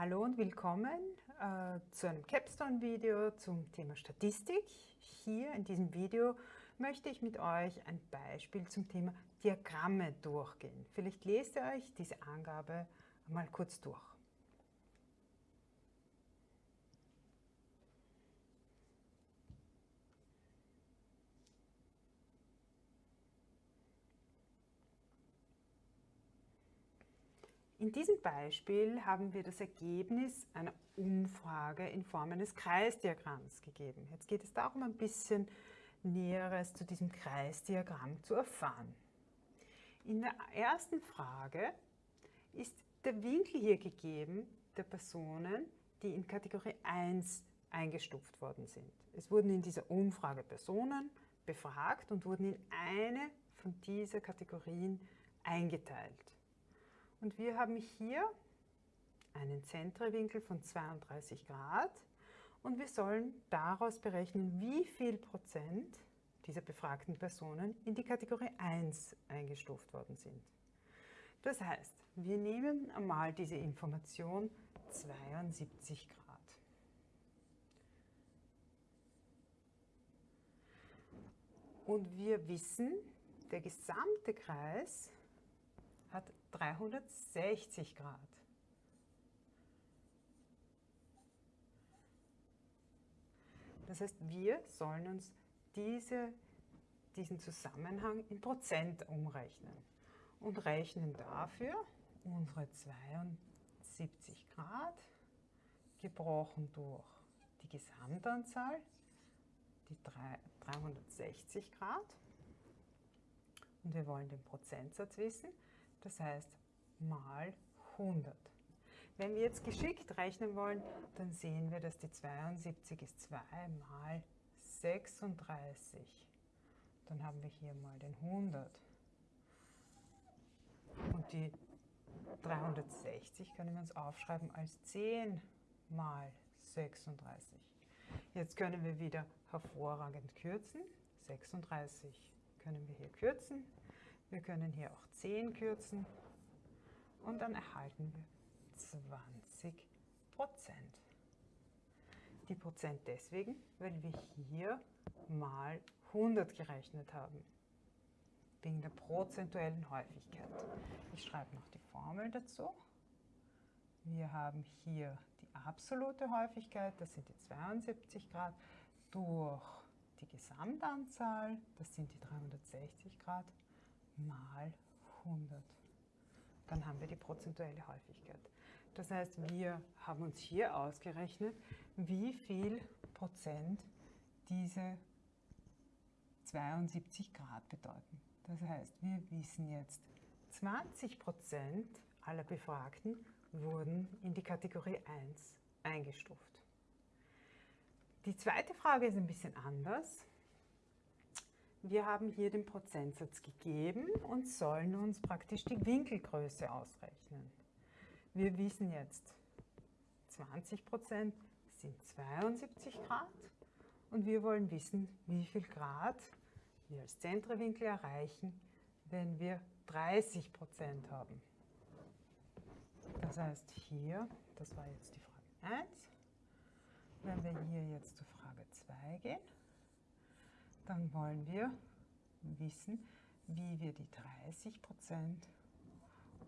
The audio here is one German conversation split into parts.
Hallo und willkommen äh, zu einem Capstone-Video zum Thema Statistik. Hier in diesem Video möchte ich mit euch ein Beispiel zum Thema Diagramme durchgehen. Vielleicht lest ihr euch diese Angabe mal kurz durch. In diesem Beispiel haben wir das Ergebnis einer Umfrage in Form eines Kreisdiagramms gegeben. Jetzt geht es darum, ein bisschen Näheres zu diesem Kreisdiagramm zu erfahren. In der ersten Frage ist der Winkel hier gegeben der Personen, die in Kategorie 1 eingestuft worden sind. Es wurden in dieser Umfrage Personen befragt und wurden in eine von dieser Kategorien eingeteilt. Und wir haben hier einen Zentrewinkel von 32 Grad und wir sollen daraus berechnen, wie viel Prozent dieser befragten Personen in die Kategorie 1 eingestuft worden sind. Das heißt, wir nehmen einmal diese Information 72 Grad. Und wir wissen, der gesamte Kreis hat 360 Grad. Das heißt, wir sollen uns diese, diesen Zusammenhang in Prozent umrechnen und rechnen dafür unsere 72 Grad gebrochen durch die Gesamtanzahl, die 360 Grad. Und wir wollen den Prozentsatz wissen. Das heißt mal 100. Wenn wir jetzt geschickt rechnen wollen, dann sehen wir, dass die 72 ist 2 mal 36. Dann haben wir hier mal den 100. Und die 360 können wir uns aufschreiben als 10 mal 36. Jetzt können wir wieder hervorragend kürzen. 36 können wir hier kürzen. Wir können hier auch 10 kürzen und dann erhalten wir 20 Prozent. Die Prozent deswegen, weil wir hier mal 100 gerechnet haben, wegen der prozentuellen Häufigkeit. Ich schreibe noch die Formel dazu. Wir haben hier die absolute Häufigkeit, das sind die 72 Grad, durch die Gesamtanzahl, das sind die 360 Grad, mal 100. Dann haben wir die prozentuelle Häufigkeit. Das heißt, wir haben uns hier ausgerechnet, wie viel Prozent diese 72 Grad bedeuten. Das heißt, wir wissen jetzt, 20 Prozent aller Befragten wurden in die Kategorie 1 eingestuft. Die zweite Frage ist ein bisschen anders. Wir haben hier den Prozentsatz gegeben und sollen uns praktisch die Winkelgröße ausrechnen. Wir wissen jetzt, 20% sind 72 Grad und wir wollen wissen, wie viel Grad wir als Zentrewinkel erreichen, wenn wir 30% haben. Das heißt hier, das war jetzt die Frage 1, wenn wir hier jetzt zur Frage 2 gehen, dann wollen wir wissen, wie wir die 30%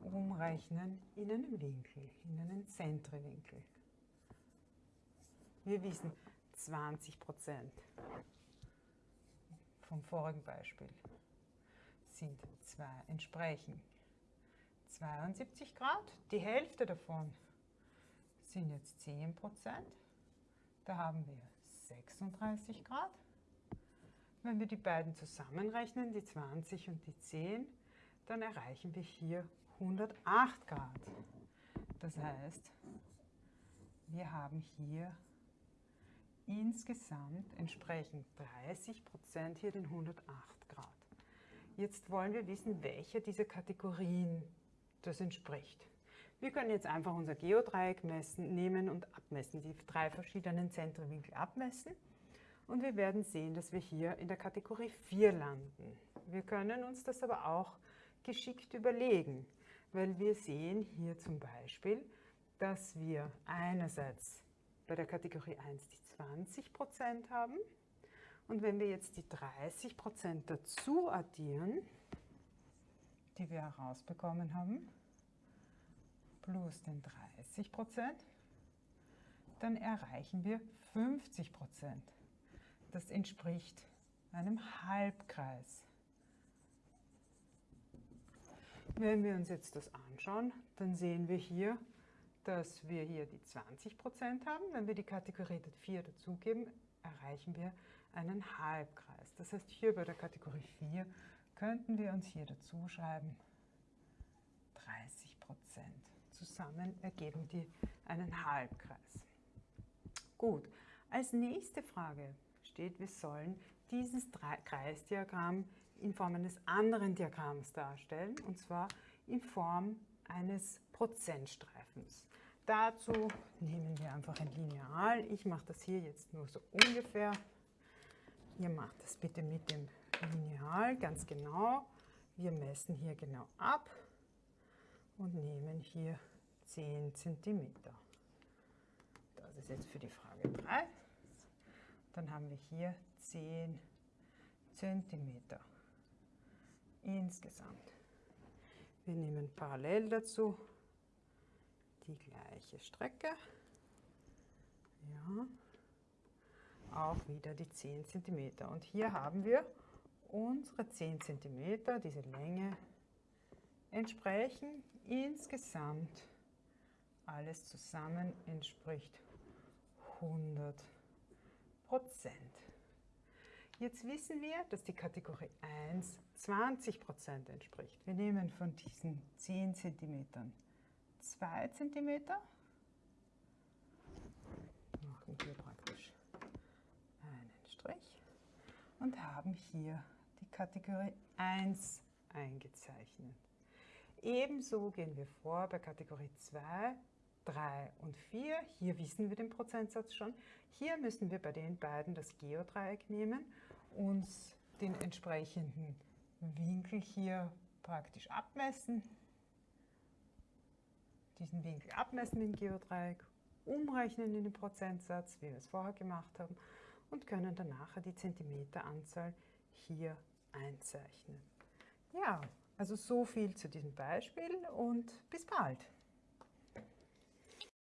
umrechnen in einen Winkel, in einen Zentrewinkel. Wir wissen 20% vom vorigen Beispiel sind zwei, entsprechen 72 Grad. Die Hälfte davon sind jetzt 10% Da haben wir 36 Grad. Wenn wir die beiden zusammenrechnen, die 20 und die 10, dann erreichen wir hier 108 Grad. Das heißt, wir haben hier insgesamt entsprechend 30 Prozent hier den 108 Grad. Jetzt wollen wir wissen, welche dieser Kategorien das entspricht. Wir können jetzt einfach unser Geodreieck messen, nehmen und abmessen, die drei verschiedenen Zentrumwinkel abmessen und wir werden sehen, dass wir hier in der Kategorie 4 landen. Wir können uns das aber auch geschickt überlegen, weil wir sehen hier zum Beispiel, dass wir einerseits bei der Kategorie 1 die 20% haben und wenn wir jetzt die 30% dazu addieren, die wir herausbekommen haben, plus den 30%, dann erreichen wir 50%. Das entspricht einem Halbkreis. Wenn wir uns jetzt das anschauen, dann sehen wir hier, dass wir hier die 20% haben. Wenn wir die Kategorie 4 dazugeben, erreichen wir einen Halbkreis. Das heißt, hier bei der Kategorie 4 könnten wir uns hier dazu schreiben 30% Zusammen ergeben die einen Halbkreis. Gut, als nächste Frage steht, wir sollen dieses Kreisdiagramm in Form eines anderen Diagramms darstellen, und zwar in Form eines Prozentstreifens. Dazu nehmen wir einfach ein Lineal. Ich mache das hier jetzt nur so ungefähr. Ihr macht das bitte mit dem Lineal ganz genau. Wir messen hier genau ab und nehmen hier 10 cm. Das ist jetzt für die Frage 3. Dann haben wir hier 10 cm insgesamt. Wir nehmen parallel dazu die gleiche Strecke. Ja, auch wieder die 10 cm. Und hier haben wir unsere 10 cm, diese Länge entsprechen insgesamt alles zusammen entspricht 100 Prozent. Jetzt wissen wir, dass die Kategorie 1 20 Prozent entspricht. Wir nehmen von diesen 10 cm 2 cm, machen hier praktisch einen Strich und haben hier die Kategorie 1 eingezeichnet. Ebenso gehen wir vor bei Kategorie 2, 3 und 4. Hier wissen wir den Prozentsatz schon. Hier müssen wir bei den beiden das Geodreieck nehmen, uns den entsprechenden Winkel hier praktisch abmessen diesen Winkel abmessen dem Geodreieck, umrechnen in den Prozentsatz, wie wir es vorher gemacht haben, und können dann nachher die Zentimeteranzahl hier einzeichnen. Ja, also so viel zu diesem Beispiel und bis bald.